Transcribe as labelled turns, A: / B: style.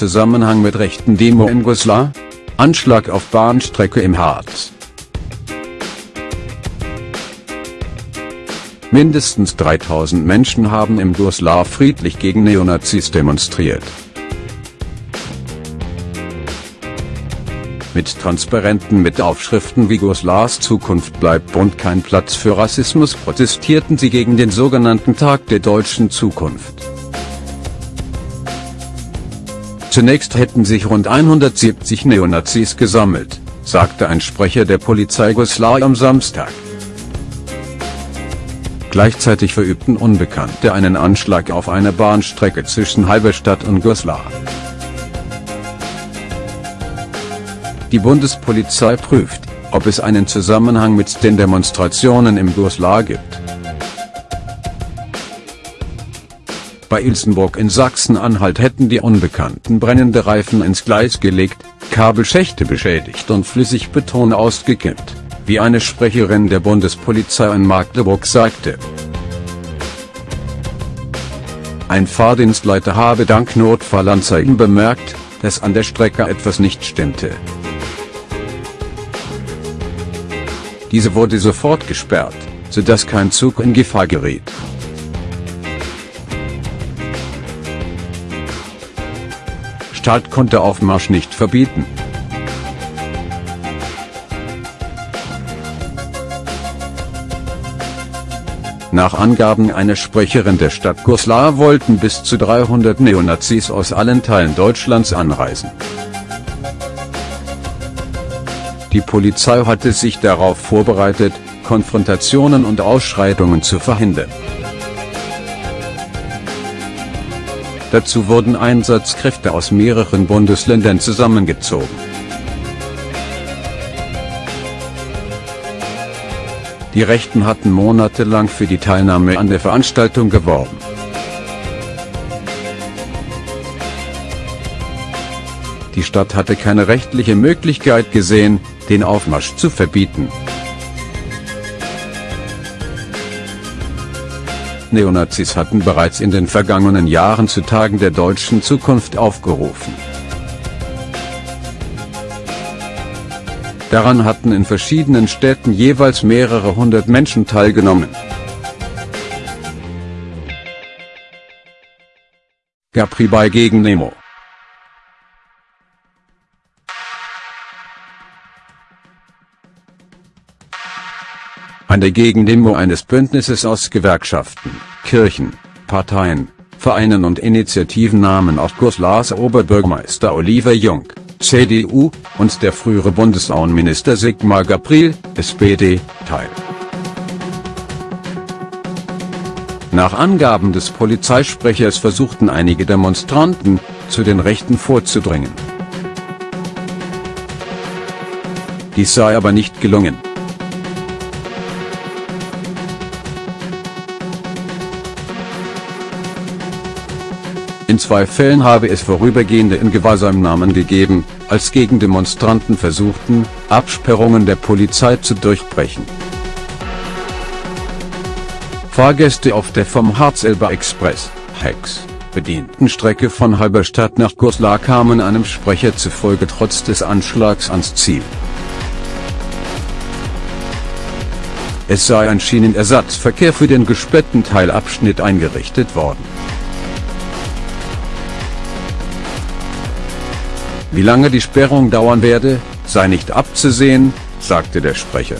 A: Zusammenhang mit rechten Demo in Goslar? Anschlag auf Bahnstrecke im Harz. Mindestens 3000 Menschen haben im Goslar friedlich gegen Neonazis demonstriert. Mit Transparenten mit Aufschriften wie Goslars Zukunft bleibt und kein Platz für Rassismus protestierten sie gegen den sogenannten Tag der deutschen Zukunft. Zunächst hätten sich rund 170 Neonazis gesammelt, sagte ein Sprecher der Polizei Goslar am Samstag. Gleichzeitig verübten Unbekannte einen Anschlag auf einer Bahnstrecke zwischen Halberstadt und Goslar. Die Bundespolizei prüft, ob es einen Zusammenhang mit den Demonstrationen im Goslar gibt. Bei Ilsenburg in Sachsen-Anhalt hätten die Unbekannten brennende Reifen ins Gleis gelegt, Kabelschächte beschädigt und Flüssigbeton ausgekippt, wie eine Sprecherin der Bundespolizei in Magdeburg sagte. Ein Fahrdienstleiter habe dank Notfallanzeigen bemerkt, dass an der Strecke etwas nicht stimmte. Diese wurde sofort gesperrt, sodass kein Zug in Gefahr geriet. Staat konnte Aufmarsch nicht verbieten. Nach Angaben einer Sprecherin der Stadt Goslar wollten bis zu 300 Neonazis aus allen Teilen Deutschlands anreisen. Die Polizei hatte sich darauf vorbereitet, Konfrontationen und Ausschreitungen zu verhindern. Dazu wurden Einsatzkräfte aus mehreren Bundesländern zusammengezogen. Die Rechten hatten monatelang für die Teilnahme an der Veranstaltung geworben. Die Stadt hatte keine rechtliche Möglichkeit gesehen, den Aufmarsch zu verbieten. Neonazis hatten bereits in den vergangenen Jahren zu Tagen der deutschen Zukunft aufgerufen. Daran hatten in verschiedenen Städten jeweils mehrere hundert Menschen teilgenommen. Gapri bei gegen Nemo Eine Gegendemo eines Bündnisses aus Gewerkschaften, Kirchen, Parteien, Vereinen und Initiativen nahmen auch Goslars Oberbürgermeister Oliver Jung, CDU, und der frühere Bundesaußenminister Sigmar Gabriel, SPD, teil. Nach Angaben des Polizeisprechers versuchten einige Demonstranten, zu den Rechten vorzudringen. Dies sei aber nicht gelungen. In zwei Fällen habe es vorübergehende Ingewahrsamnahmen gegeben, als Gegendemonstranten versuchten, Absperrungen der Polizei zu durchbrechen. Fahrgäste auf der vom Harzelber Express, HEX, bedienten Strecke von Halberstadt nach Goslar kamen einem Sprecher zufolge trotz des Anschlags ans Ziel. Es sei ein Schienenersatzverkehr für den gesperrten Teilabschnitt eingerichtet worden. Wie lange die Sperrung dauern werde, sei nicht abzusehen, sagte der Sprecher.